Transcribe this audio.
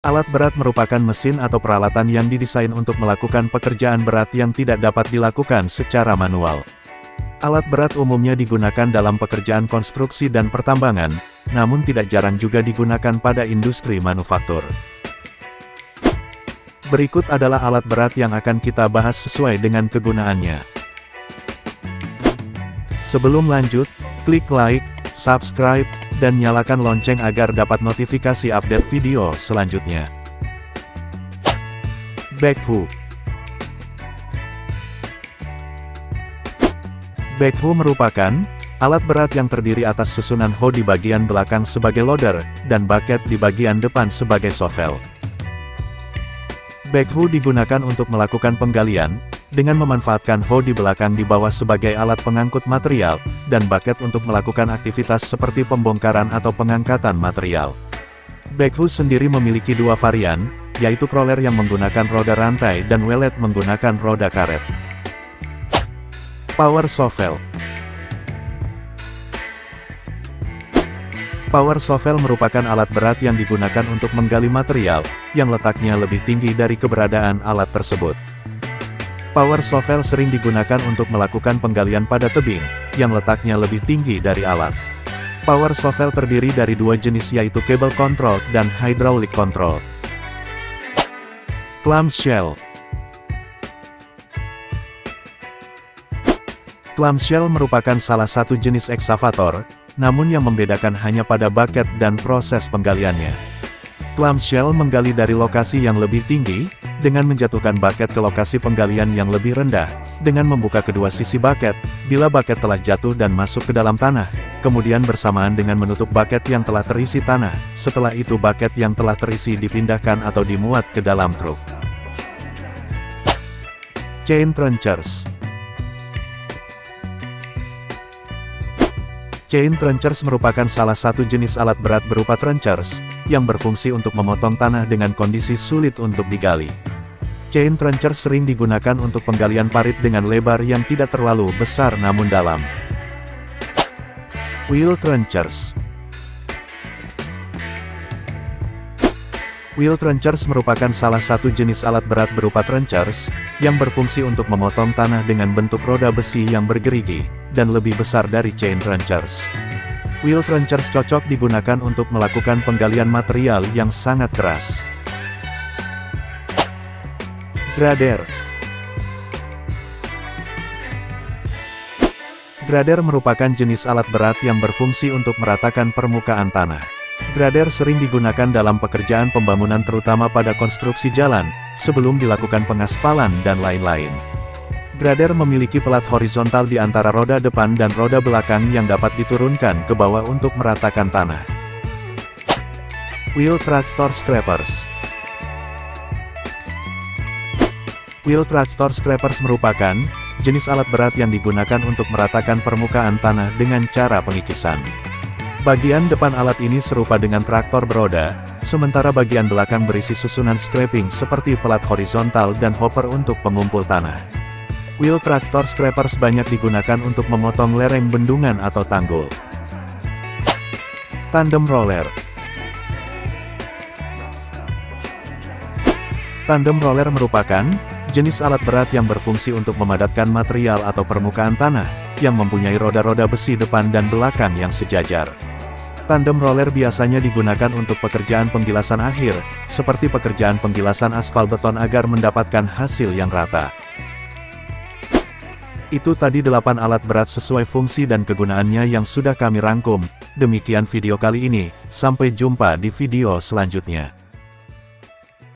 Alat berat merupakan mesin atau peralatan yang didesain untuk melakukan pekerjaan berat yang tidak dapat dilakukan secara manual. Alat berat umumnya digunakan dalam pekerjaan konstruksi dan pertambangan, namun tidak jarang juga digunakan pada industri manufaktur. Berikut adalah alat berat yang akan kita bahas sesuai dengan kegunaannya. Sebelum lanjut, klik like, subscribe, dan nyalakan lonceng agar dapat notifikasi update video selanjutnya. Backhoe Backhoe merupakan alat berat yang terdiri atas susunan hoe di bagian belakang sebagai loader, dan bucket di bagian depan sebagai shovel. Backhoe digunakan untuk melakukan penggalian, dengan memanfaatkan hoe di belakang di bawah sebagai alat pengangkut material, dan bucket untuk melakukan aktivitas seperti pembongkaran atau pengangkatan material. Backhoe sendiri memiliki dua varian, yaitu crawler yang menggunakan roda rantai dan welet menggunakan roda karet. Power Shovel Power shovel merupakan alat berat yang digunakan untuk menggali material, yang letaknya lebih tinggi dari keberadaan alat tersebut. Power shovel sering digunakan untuk melakukan penggalian pada tebing, yang letaknya lebih tinggi dari alat. Power shovel terdiri dari dua jenis yaitu cable control dan hydraulic control. Clamshell Clamshell merupakan salah satu jenis eksavator, namun yang membedakan hanya pada bucket dan proses penggaliannya. Clamshell menggali dari lokasi yang lebih tinggi, dengan menjatuhkan bucket ke lokasi penggalian yang lebih rendah, dengan membuka kedua sisi bucket, bila bucket telah jatuh dan masuk ke dalam tanah, kemudian bersamaan dengan menutup bucket yang telah terisi tanah, setelah itu bucket yang telah terisi dipindahkan atau dimuat ke dalam truk. Chain Trenchers Chain trenchers merupakan salah satu jenis alat berat berupa trenchers, yang berfungsi untuk memotong tanah dengan kondisi sulit untuk digali. Chain trencher sering digunakan untuk penggalian parit dengan lebar yang tidak terlalu besar namun dalam. Wheel Trenchers Wheel trenchers merupakan salah satu jenis alat berat berupa trenchers, yang berfungsi untuk memotong tanah dengan bentuk roda besi yang bergerigi, dan lebih besar dari chain trenchers. Wheel trenchers cocok digunakan untuk melakukan penggalian material yang sangat keras. Grader Grader merupakan jenis alat berat yang berfungsi untuk meratakan permukaan tanah. Grader sering digunakan dalam pekerjaan pembangunan terutama pada konstruksi jalan, sebelum dilakukan pengaspalan dan lain-lain. Grader memiliki pelat horizontal di antara roda depan dan roda belakang yang dapat diturunkan ke bawah untuk meratakan tanah. Wheel Tractor Scrapers Wheel tractor scrapers merupakan jenis alat berat yang digunakan untuk meratakan permukaan tanah dengan cara pengikisan. Bagian depan alat ini serupa dengan traktor beroda, sementara bagian belakang berisi susunan scraping seperti pelat horizontal dan hopper untuk pengumpul tanah. Wheel tractor scrapers banyak digunakan untuk memotong lereng bendungan atau tanggul. Tandem roller Tandem roller merupakan jenis alat berat yang berfungsi untuk memadatkan material atau permukaan tanah, yang mempunyai roda-roda besi depan dan belakang yang sejajar. Tandem roller biasanya digunakan untuk pekerjaan penggilasan akhir, seperti pekerjaan penggilasan aspal beton agar mendapatkan hasil yang rata. Itu tadi 8 alat berat sesuai fungsi dan kegunaannya yang sudah kami rangkum. Demikian video kali ini, sampai jumpa di video selanjutnya.